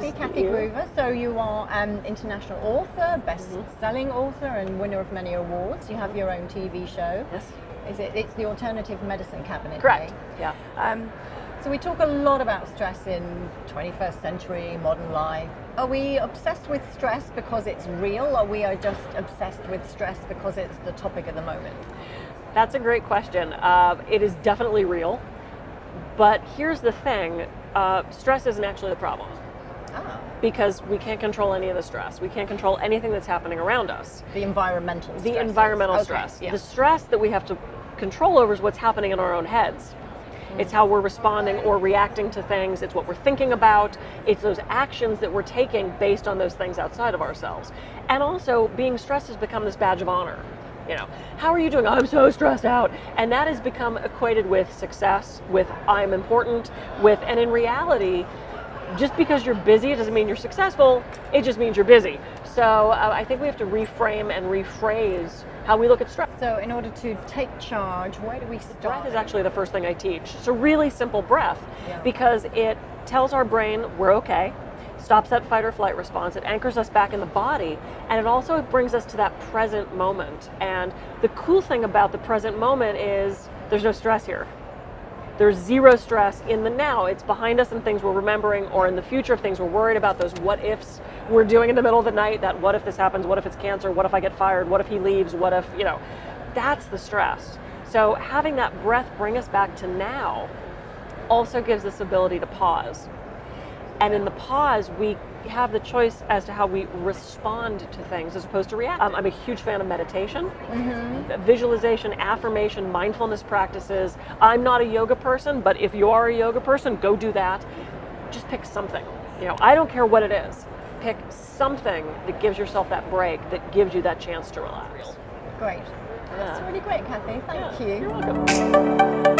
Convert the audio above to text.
Kathy you. Gruver. So you are an international author, best-selling author, and winner of many awards. You have your own TV show. Yes. Is it? It's the Alternative Medicine Cabinet. Correct. eh? Yeah. Um, so we talk a lot about stress in 21st century modern life. Are we obsessed with stress because it's real, or we are just obsessed with stress because it's the topic of the moment? That's a great question. Uh, it is definitely real, but here's the thing: uh, stress isn't actually the problem because we can't control any of the stress. We can't control anything that's happening around us. the environmental. The stresses. environmental Okay, stress. Yeah. The stress that we have to control over is what's happening in our own heads. Mm. It's how we're responding or reacting to things. It's what we're thinking about. It's those actions that we're taking based on those things outside of ourselves. And also, being stressed has become this badge of honor. You know, how are you doing? I'm so stressed out. And that has become equated with success, with I'm important, with, and in reality, just because you're busy, it doesn't mean you're successful. It just means you're busy. So uh, I think we have to reframe and rephrase how we look at stress. So in order to take charge, where do we start? Breath is actually the first thing I teach. It's a really simple breath Yeah. because it tells our brain we're okay, stops that fight or flight response, it anchors us back in the body, and it also brings us to that present moment. And the cool thing about the present moment is there's no stress here. There's zero stress in the now. It's behind us and things we're remembering, or in the future, of things we're worried about, those what ifs we're doing in the middle of the night. That what if this happens? What if it's cancer? What if I get fired? What if he leaves? What if, you know, that's the stress. So having that breath bring us back to now also gives us ability to pause. And in the pause, we have the choice as to how we respond to things as opposed to react. Um, I'm a huge fan of meditation, visualization, affirmation, mindfulness practices. I'm not a yoga person, but if you are a yoga person, go do that. Just pick something. You know, I don't care what it is. Pick something that gives yourself that break, that gives you that chance to relax. Great. That's Yeah. really great, Kathy. Thank Yeah, you. You're welcome.